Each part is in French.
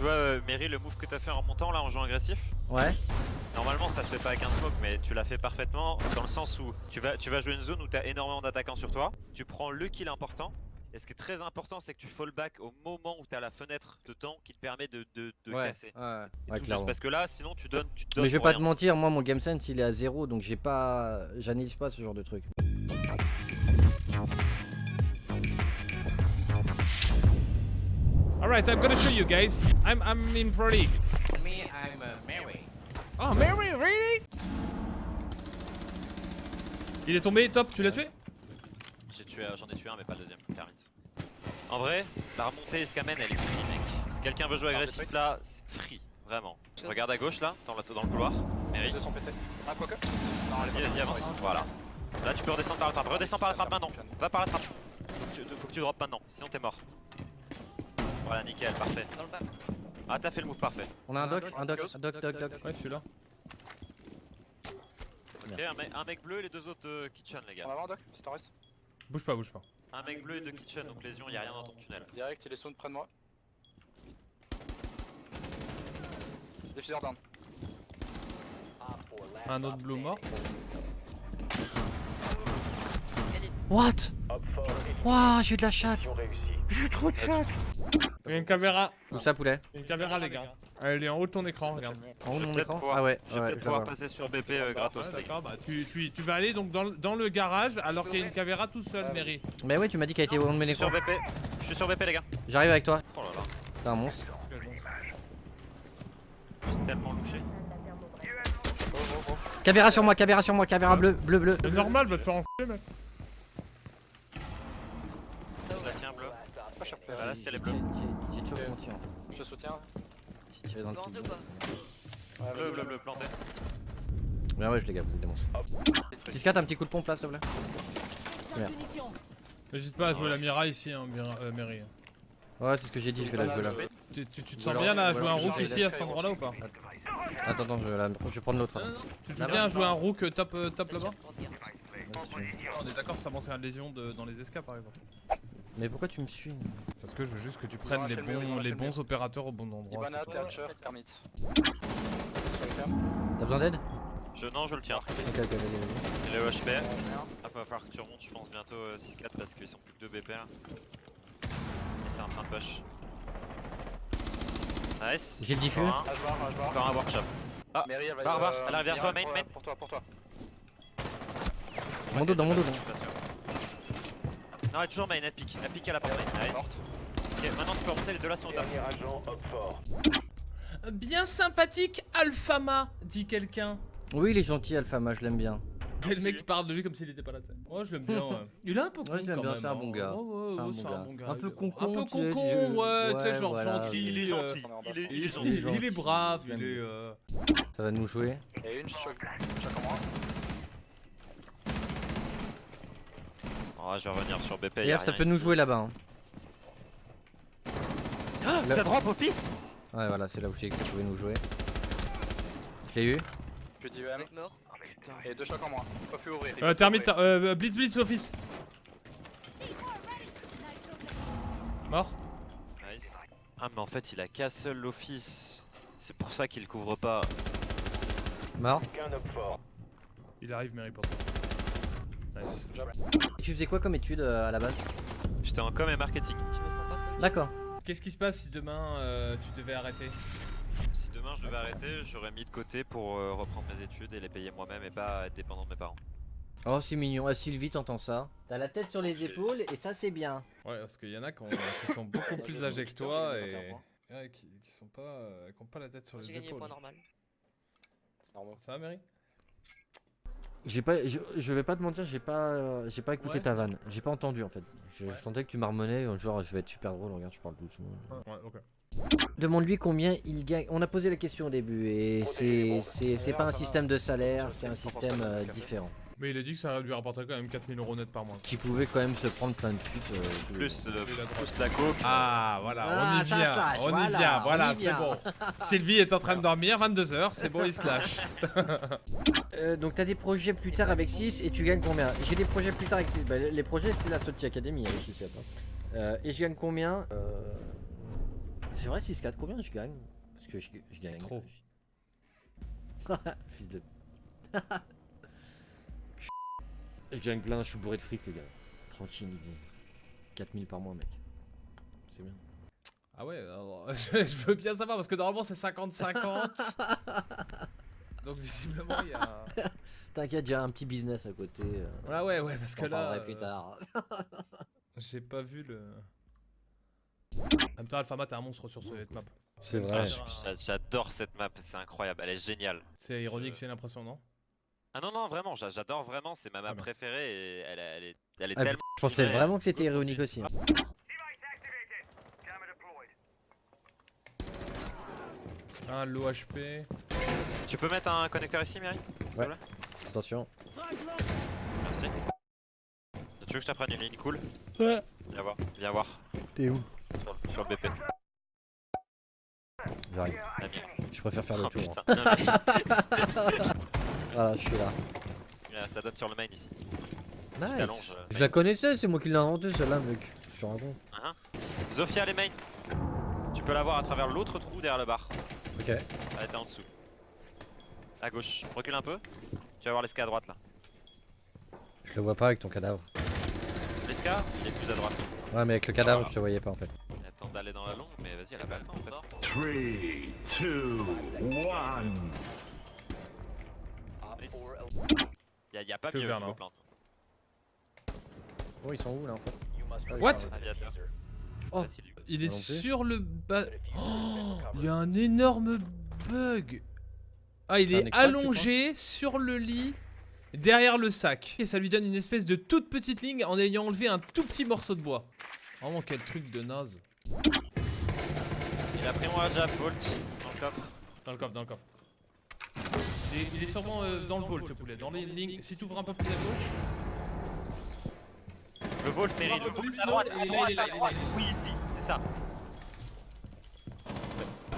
Tu vois, euh, Mary, le move que t'as fait en montant là en jouant agressif Ouais. Normalement, ça se fait pas avec un smoke, mais tu l'as fait parfaitement dans le sens où tu vas, tu vas jouer une zone où t'as énormément d'attaquants sur toi. Tu prends le kill important. Et ce qui est très important, c'est que tu fall back au moment où t'as la fenêtre de temps qui te permet de, de, de ouais. casser. Ouais, Et ouais, tout juste clairement. parce que là, sinon tu donnes, tu te donnes Mais je vais pas rien. te mentir, moi mon game sense il est à zéro donc j'ai pas. J'analyse pas ce genre de truc. Alright, I'm gonna show you guys. I'm, I'm in Pro League. Me, I'm uh, Mary. Oh, Mary, really? Il est tombé, top, tu l'as tué? J'ai tué, j'en ai tué un, mais pas le deuxième. Termite. En vrai, la remontée Escamen, elle est free, mec. Si quelqu'un veut jouer agressif là, c'est free, vraiment. Regarde à gauche là, dans, la, dans le couloir. Mary, Deux sont pétés. Ah, quoique Non, vas-y, vas-y, avance. Voilà. Là, tu peux redescendre par la trappe. Redescends par la trappe maintenant. Va par la trappe. Faut que tu, faut que tu droppes maintenant, sinon t'es mort. Voilà, nickel, parfait. Dans le bas. Ah, t'as fait le move parfait. On a un doc, un doc, un doc, doc, doc. Ouais, celui-là. Ok, un, mec- un mec bleu et les deux autres euh, kitchen, les gars. avant, Doc, si t'en restes. Bouge pas, bouge pas. Un mec bleu et deux kitchen, donc lésion, y'a rien dans ton tunnel. Direct, il est sound près de moi. Diffuseur down. Un autre blue mort. What? Waouh, j'ai de la chatte J'ai trop de chatte Il y a une caméra. Où ça poulet Il y a une caméra, les gars. Elle est en haut de ton écran, regarde. En haut Je de vais mon peut-être écran pouvoir- Ah ouais, Je vais ouais, peut-être pouvoir passer sur BP euh, gratos, Ouais, les gars. d'accord, bah tu, tu, tu vas aller donc dans, le- dans le garage alors qu'il y a une caméra tout seul, Mary. Mais ouais, tu m'as dit qu'elle était au haut de mon Je suis sur écran. BP, je suis sur BP, les gars. J'arrive avec toi. Oh là là, T'es un monstre. j'ai tellement louché. Caméra sur moi, caméra sur moi, caméra bleu, bleu, bleu. C'est normal, va te faire enculer, mec. Là, tiens, bleu. Cher. Bah, là, c'était les J'ai bleus. j'ai- mon tir. Je te soutiens. J'ai tiré dans le Bleu, bleu, bleu, planté. Ouais, ouais, je les gaffe, vous le démonce. 6-4, un petit coup de pompe là, s'il te plaît. Merde. N'hésite pas à jouer la Mira ici, hein, euh, Mary. Ouais, c'est ce que j'ai dit, je vais la jouer là. Tu, tu- tu te sens bien là à ou jouer un rook ici à cet endroit-là ou pas Attends, attends, je vais, la- je vais prendre l'autre. Tu te sens bien à jouer un rook top, euh, top Bien là-bas. On est d'accord, ça m'enseigne la lésion de- dans les escapes par exemple. Mais pourquoi tu me suis Parce que je veux juste que tu prennes les bons, les bons opérateurs au bon endroit. Ibana. Thatcher, Kermit. T'as besoin d'aide Je, non, je le tiens. Ok, ok, vas-y, vas-y. Il est au HP. Euh, merde. Ah, va falloir que tu remontes, je pense, bientôt euh, 6-4 parce qu'ils sont plus que 2 BP là. Et c'est en train de push. Nice. J'ai le diffus. Encore un, un workshop. Ah, Mary, elle Barbare, euh, elle arrive vers toi, main, pour- main. Pour toi, pour toi. Mon dos, dans mon dos. Je suis pas sûr. Non, elle est toujours main, elle pique. Elle pique à la porte main. Nice. Ok, maintenant tu peux remonter, les deux là sont au top. Bien sympathique, Alphama, dit quelqu'un. Oui, il est gentil, Alphama, je l'aime bien. C'est le mec qui parle de lui comme s'il était pas là. Ouais, je l'aime bien. ouais. Il est un peu con Ouais, je l'aime quand bien, même. c'est un hein. bon gars. Ouais, ouais, C'est un ouais, bon c'est gars. un bon gars. Un peu Il concon, Un peu tu sais, concon, je- ouais, tu sais, genre voilà. gentil. Il est gentil. euh, Il est, il Il est gentil. il est- il brave, il est. euh, Ça va nous jouer. Une, choc. Choc en moi. Oh, je vais revenir sur BP. F, ça peut nous jouer là-bas. hein. Ah, ça drop au fils Ouais, voilà, c'est là où je dis que ça pouvait nous jouer. Je l'ai eu. Plus d'IEM. Mec mort. Et deux chocs en moi. Pas plus ouvrir. Euh, termite, euh, Blitz, Blitz, l'office. Mort Nice. Ah, mais en fait, il a castle l'office. C'est pour ça qu'il couvre pas. Mort. Il arrive, Mary, pour toi. Nice. Et tu faisais quoi comme étude euh, à la base J'étais en com et marketing. Je me sens pas trop. D'accord. Qu'est-ce qui se passe si demain euh, tu devais arrêter Si demain je devais arrêter, j'aurais mis de côté pour euh, reprendre mes études et les payer moi-même et pas être dépendant de mes parents. Oh, c'est mignon. Ah, Sylvie, t'entends ça T'as la tête sur les J'ai- épaules et ça, c'est bien. Ouais, parce qu'il y en a qui, ont- qui sont beaucoup plus âgés que toi et qui, qui sont pas, euh, qui ont pas la tête sur J'ai les gagné le épaules. point normal. C'est normal. Ça va, Mary? J'ai pas, je, je vais pas te mentir, j'ai pas, j'ai pas écouté Ouais. ta vanne. J'ai pas entendu en fait. Je, Ouais. je sentais que tu marmonnais, genre je vais être super drôle. Regarde, je parle. Ouais, ok. Demande-lui combien il gagne. On a posé la question au début et c'est, c'est, c'est pas un système de salaire, c'est un système euh, différent. Mais il a dit que ça lui rapporterait quand même 4000 euros net par mois. Qui pouvait quand même se prendre plein de putes. euh, les Plus, euh, plus la coke. Ah, voilà, Ah, on y vient, on y voilà, vient, voilà, c'est bon. Sylvie est en train de dormir, 22h, c'est bon, il se lâche. Euh, donc t'as des projets plus tard avec 6 et tu gagnes combien? J'ai des projets plus tard avec 6. Bah, les projets c'est la Sochi Academy avec 6 euh, Et je gagne combien? Euh... C'est vrai 6-4, combien je gagne? Parce que je, je gagne. Trop. Fils de. Je gagne plein, je suis bourré de fric les gars. Tranquille, easy. 4000 par mois mec. C'est bien. Ah ouais, alors, je, je veux bien savoir parce que normalement c'est 50-50. Donc visiblement il y a. T'inquiète, j'ai un petit business à côté. euh, Ah ouais, ouais, parce que là. parlerai plus euh, tard. J'ai pas vu le. En même temps, Alphama, t'es un monstre sur cette map. C'est Ah, vrai. j'a- J'adore cette map, c'est incroyable, elle est géniale. C'est ironique, j'ai l'impression, non? Ah non, non, vraiment, j'a- j'adore vraiment, c'est ma map Ah bah. préférée et elle, est- elle est, elle est Ah, tellement. Je pensais vraiment que c'était ironique aussi. hein. Un low HP. Tu peux mettre un connecteur ici, Mary Ouais. Attention. Merci. Tu veux que je t'apprenne une ligne cool? Ouais. Viens voir, viens voir. T'es où? Sur, sur le BP. J'arrive. Je préfère faire le Oh tour. hein. putain, non, mais- Voilà, je suis là. Ça donne sur le main ici. Nice. Euh, je la connaissais, c'est moi qui l'ai inventé celle-là, mec. Je te raconte. Uh. Zofia, les mains. Tu peux la voir à travers l'autre trou derrière le bar. Ok. Elle était en dessous. À gauche, recule un peu. Tu vas voir l'esca à droite là. Je le vois pas avec ton cadavre. L'esca, il est plus à droite. Ouais, mais avec le cadavre, je te voyais pas en fait. Attends d'aller dans la longue, mais vas-y, elle a pas le temps en fait. 3, 2, 1. Y a pas mieux niveau non plante. Oh, ils sont où là en fait What. Oh. Il est sur le bas. Oh, il y a un énorme bug. Ah, il est allongé sur le lit, derrière le sac. Et ça lui donne une espèce de toute petite ligne en ayant enlevé un tout petit morceau de bois. Vraiment, quel truc de naze. Il a pris mon jab, Bolt, dans le coffre. Dans le coffre, dans le coffre. Il est, il est sûrement euh, dans le vault, le poulet. Dans les lignes. Si tu ouvres un peu plus à gauche. Le Bolt mérite, le Bolt à droite, à droite, à. Oui, ici, c'est ça.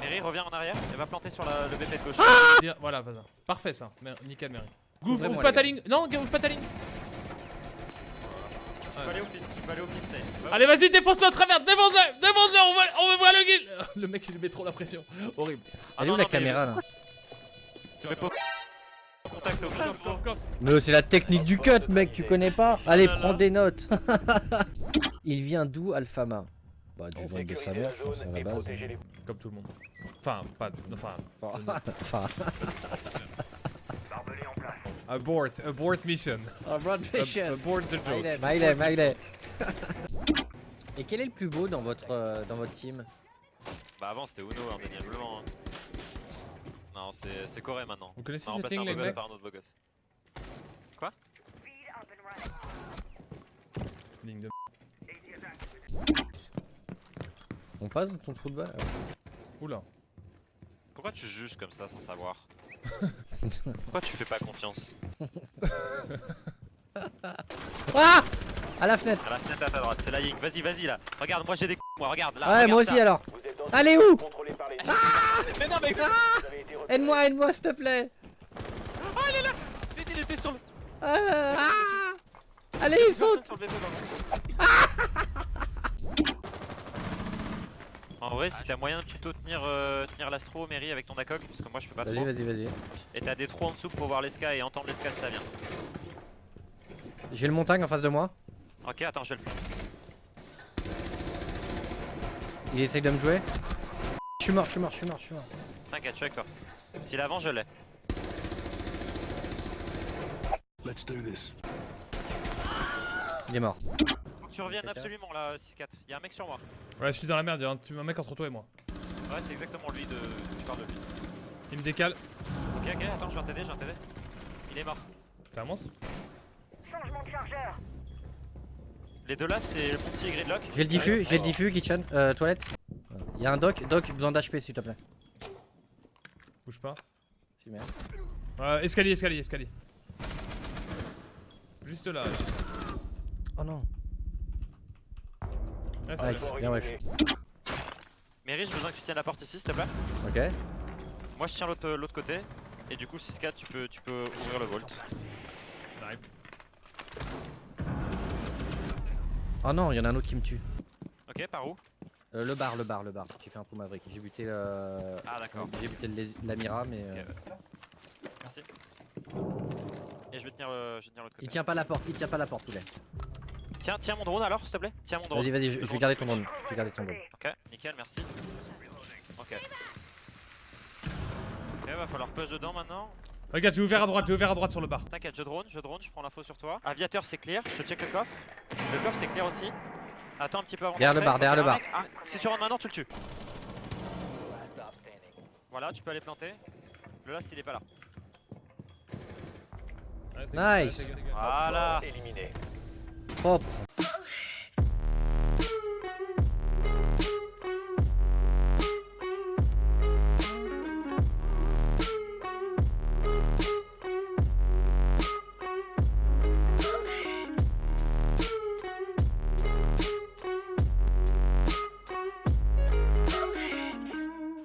Mary, reviens en arrière et va planter sur la- le BP de gauche. Bien, Voilà, voilà. Parfait ça. Mer- Nickel, Mary. Ouvrez-moi, Ouvre, pas ta ligne. Non, ouvre pas ta ligne. Tu peux aller au fils, tu peux aller au fils, c'est. Va- Allez, vas-y, défonce-le à travers. Défonce-le. Défonce-le. On va, on voir le guild. Le mec, il lui met trop la pression. Horrible. Ah Elle est où non, la caméra là Contact au. Mais c'est la technique du cut, mec, tu connais pas Allez, là, là. prends des notes. Il vient d'où Alphama Bah, du ventre de sa mère, je pense, à la base. Comme tout le monde. Enfin, pas. Enfin. Enfin, Abort. Abort mission. Broad Ab- Abort the joke. Smiley, smiley. Et quel est le plus beau dans votre, euh, dans votre team? Bah avant c'était Uno indéniablement. hein. Non c'est Corée maintenant. Vous connaissez On va cette remplacer un ligne, les beau gosse mecs par un autre beau gosse. Ligne de. On passe dans ton trou de balle Oula. Pourquoi tu juges comme ça sans savoir Pourquoi tu fais pas confiance Ah À la fenêtre À la fenêtre à ta droite, c'est la Ying. Vas-y, vas-y là. Regarde, moi j'ai des coups, moi regarde là. Ouais, regarde moi ça. aussi alors Allez où Mais non, mais Aide-moi, aide-moi, s'il te plaît vite, il était sur le. Ah, ah. Allez, le bébé, En vrai, si t'as moyen de plutôt tenir, euh, tenir l'astro, Mary, avec ton ACOG, parce que moi je peux pas Vas-y, trop. vas-y, vas-y. Et t'as des trous en dessous pour voir l'esca et entendre l'esca si ça vient. J'ai le montagne en face de moi. Ok, attends, je vais le faire. Il essaye de me jouer. Je suis mort, je suis mort, je suis mort, je suis mort. T'inquiète, je suis avec toi. S'il avance, je l'ai. Let's do this. Il est mort. Faut que tu reviennes absolument là, 6-4. Y'a un mec sur moi. Ouais, je suis dans la merde. Il y a un, tu- un mec entre toi et moi. Ouais, c'est exactement lui de. Tu parles de lui. Il me décale. Ok, ok, attends, je viens t'aider, je viens t'aider. Il est mort. T'es un monstre Les deux là, c'est le petit et Gridlock. J'ai le diffus, j'ai le diffus, kitchen, euh, toilette. Il y a un doc, doc, besoin d'HP s'il te plaît. Bouge pas. Si, merde. Euh, escalier, escalier, escalier. Juste là. Oh non. C'est Nice, bon. bien wesh. Mary, j'ai besoin que tu tiennes la porte ici, s'il te plaît. Ok. Moi, je tiens l'autre l'autre côté. Et du coup, 6-4, tu peux, tu peux ouvrir le vault. Oh non, il y en a un autre qui me tue. Ok, par où? Euh, le bar, le bar, le bar. J'ai fait un coup Maverick. J'ai buté le. Ah d'accord. J'ai buté le- l'Amira, mais. euh. Merci. Et je vais tenir le- je vais tenir l'autre côté. Il tient pas la porte, il tient pas la porte, poulet. Tiens, tiens mon drone alors, s'il te plaît. Tiens mon drone. Vas-y, vas-y, je, vais garder de ton drone. Je vais garder ton drone. Ok, nickel, merci. Ok. Ok, va falloir push dedans maintenant. Regarde, j'ai ouvert à droite, j'ai ouvert à droite sur le bar. T'inquiète, je drone, je drone, je prends l'info sur toi. Aviateur, c'est clear, je check le coffre. Le coffre, c'est clear aussi. Attends un petit peu avant Derrière le bar, derrière le bar. mec, si tu rentres maintenant, tu le tues. Voilà, tu peux aller planter. Le last, il est pas là. Nice. Voilà. Propre.